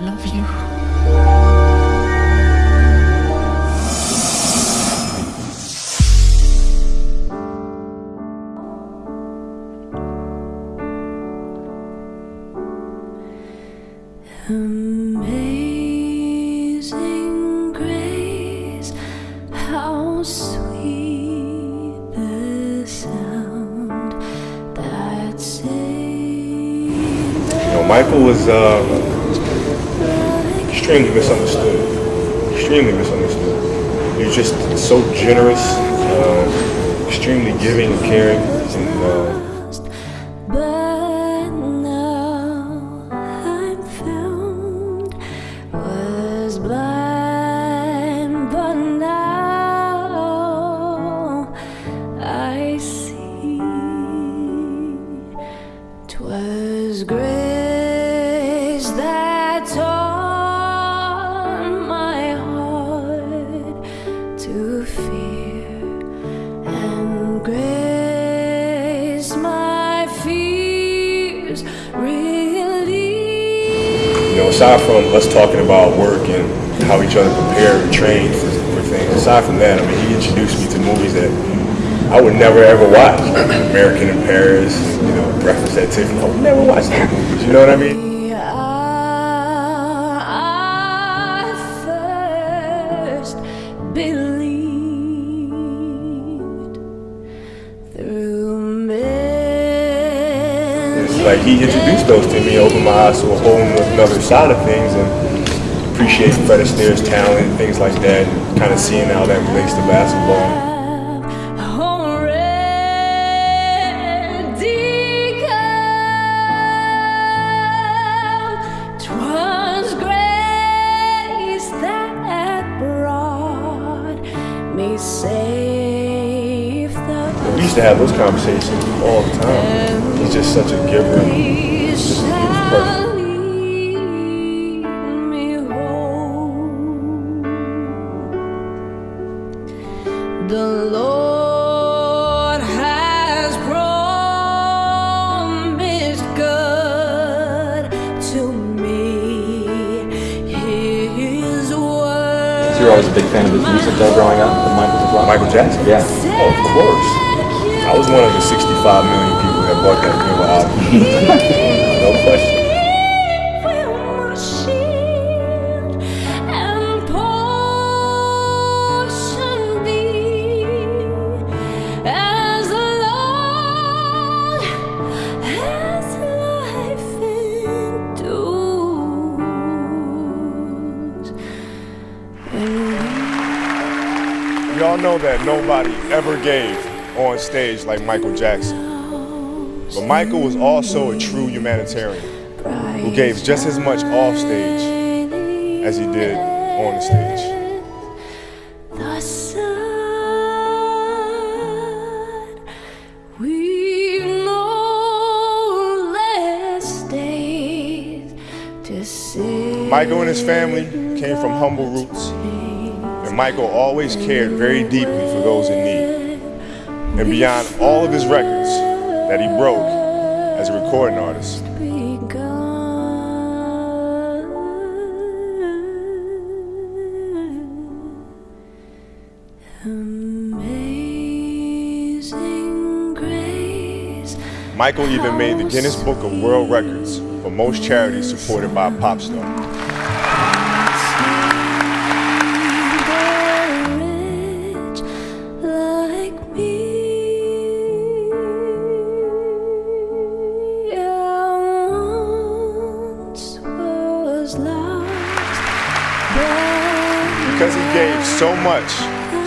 love you. Amazing grace, how sweet the sound that saved You know, Michael was uh, extremely misunderstood. Extremely misunderstood. Was just so generous, uh, extremely giving and caring, and uh, grace my fears relieved. you know, aside from us talking about work and how each other prepared and trained for, for things, aside from that, I mean, he introduced me to movies that I would never ever watch. American in Paris, you know, Breakfast at Tiffany. I would never watch those movies. You know what I mean? Like he introduced those to me, opened my eyes to a whole another side of things, and appreciating Fred Astaire's talent, things like that, and kind of seeing how that relates to basketball. already come. 'Twas grace that brought me safe the We used to have those conversations all the time. He's just such a giver. and Just, he was perfect. lead me home. The Lord has promised good to me. His word. So you're always a big fan of his music though growing up when Michael was around? Michael Jackson? Yeah. Oh, of course. I was one of the 65 million people that no question. will my shield and portion be as long as life endures. When We all know that nobody ever gave on stage like Michael Jackson. But Michael was also a true humanitarian who gave just as much off stage as he did on the stage. Michael and his family came from humble roots, and Michael always cared very deeply for those in need. And beyond all of his records that he broke as a recording artist, Michael even made the Guinness Book of World Records for most charities supported by a pop star. Because so much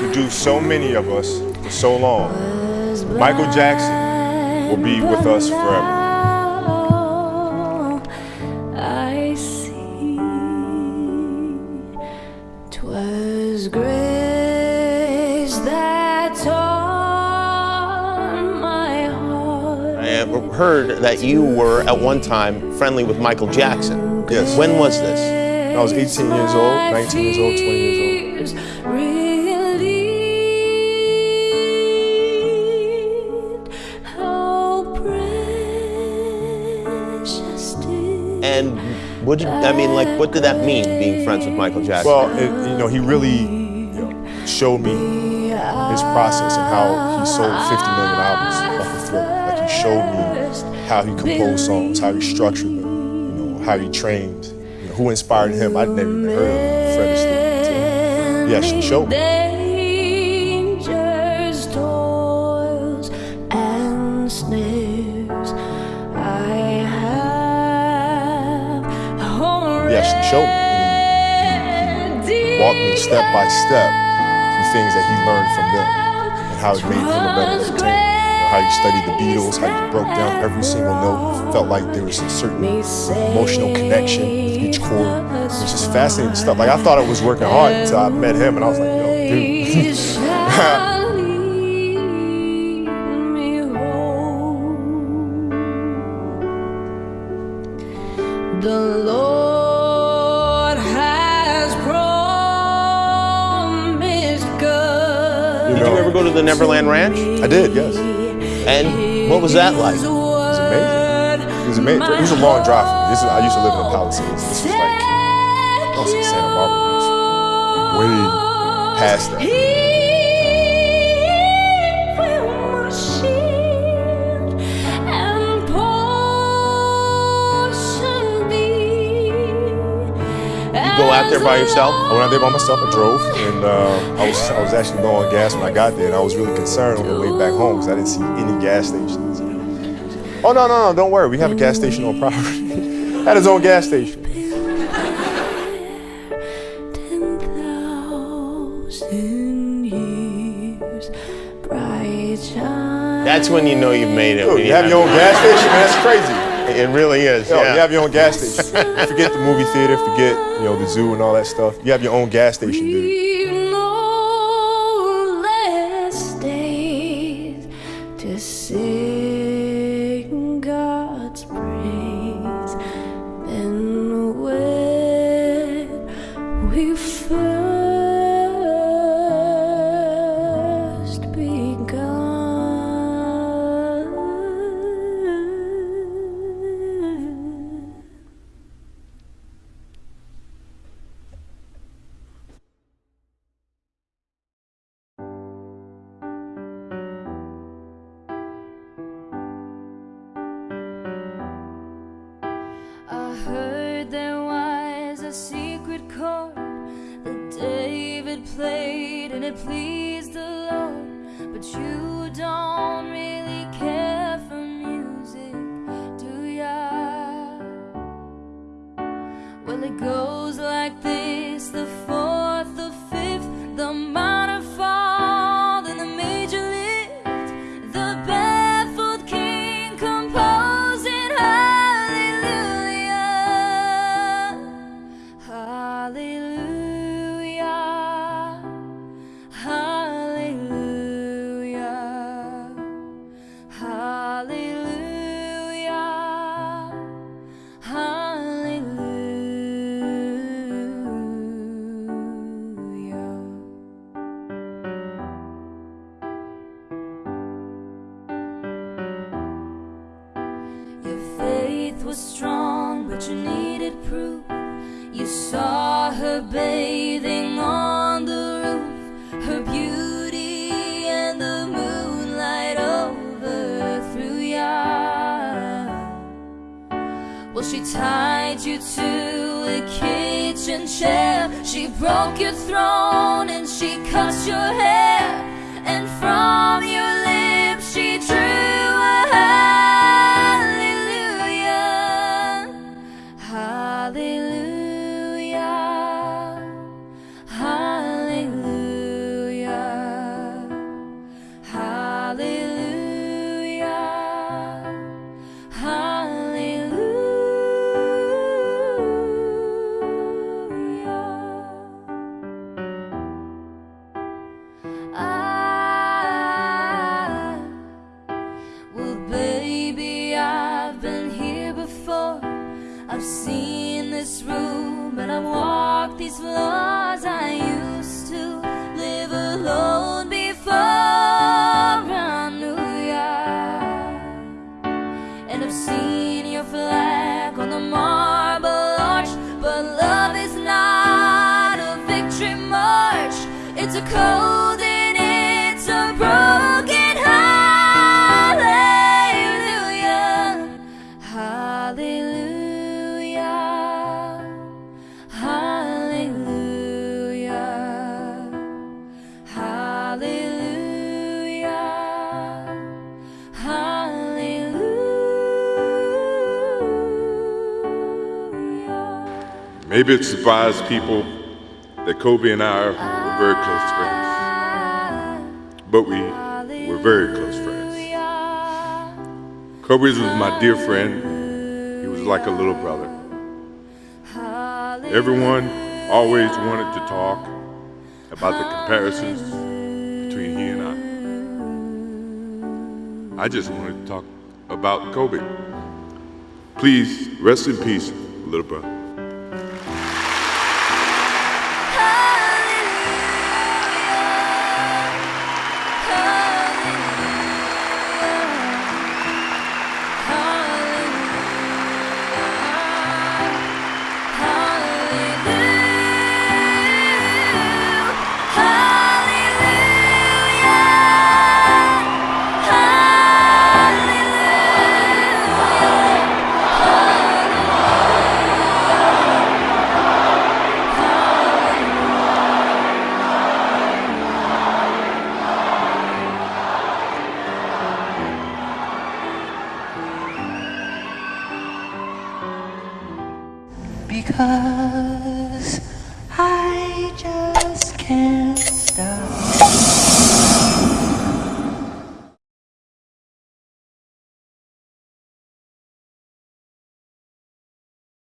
to do so many of us for so long, Michael Jackson will be with us forever. I see. 'Twas grace that taught my heart. I have heard that you were at one time friendly with Michael Jackson. Yes. When was this? I was 18 years old, 19 years old, 20 years old. Years relieved. How precious And What did I mean? Like, what did that mean? Being friends with Michael Jackson? Well, it, you know, he really you know, showed me his process and how he sold 50 million albums off of Thriller. Like he showed me how he composed songs, how he structured them, you know, how he trained, you know, who inspired him. I'd never even heard of Fred Astaire actually showed me. Dangers, toils, and snares I have actually showed me. Walked me step by step through things that he learned from them and how it made him a better entertainer. You how he studied the Beatles, how he broke down every single note, felt like there was a certain emotional connection with each chord. It was just fascinating stuff. Like I thought I was working hard until I met him and I was like, yo, dude. shall lead me home. The Lord has promised good. Did you ever go to the Neverland Ranch? I did, yes. And what was that like? It was amazing. It was amazing. It was a long drive for me. This is, I used to live in the Palisades. This was like, I was in Santa Barbara. It way past that. There by yourself? I went out there by myself. I drove, and uh, I was I was actually low on gas when I got there, and I was really concerned on the way back home because I didn't see any gas stations. Oh no no no! Don't worry, we have a gas station on property. Had his own gas station. Ten thousand years, bright shine. That's when you know you've made it. Dude, when you have your own gas station, man. That's crazy. It really is. Yo, yeah. You have your own gas station. forget the movie theater, forget you know the zoo and all that stuff. You have your own gas station, dude. Played and it pleased the Lord. But you don't really care for music, do ya? Well, it goes like this was strong, but you needed proof. You saw her bathing on the roof, her beauty and the moonlight overthrew ya. Well, she tied you to a kitchen chair. She broke your throne and she cut your hair. And from your lips Ah, I've been here before. I've seen this room and I've walked these floors. I Maybe it surprised people that Kobe and I very close friends, but we were very close friends. Kobe was my dear friend. He was like a little brother. Everyone always wanted to talk about the comparisons between he and I. I just wanted to talk about Kobe. Please rest in peace, little brother. Because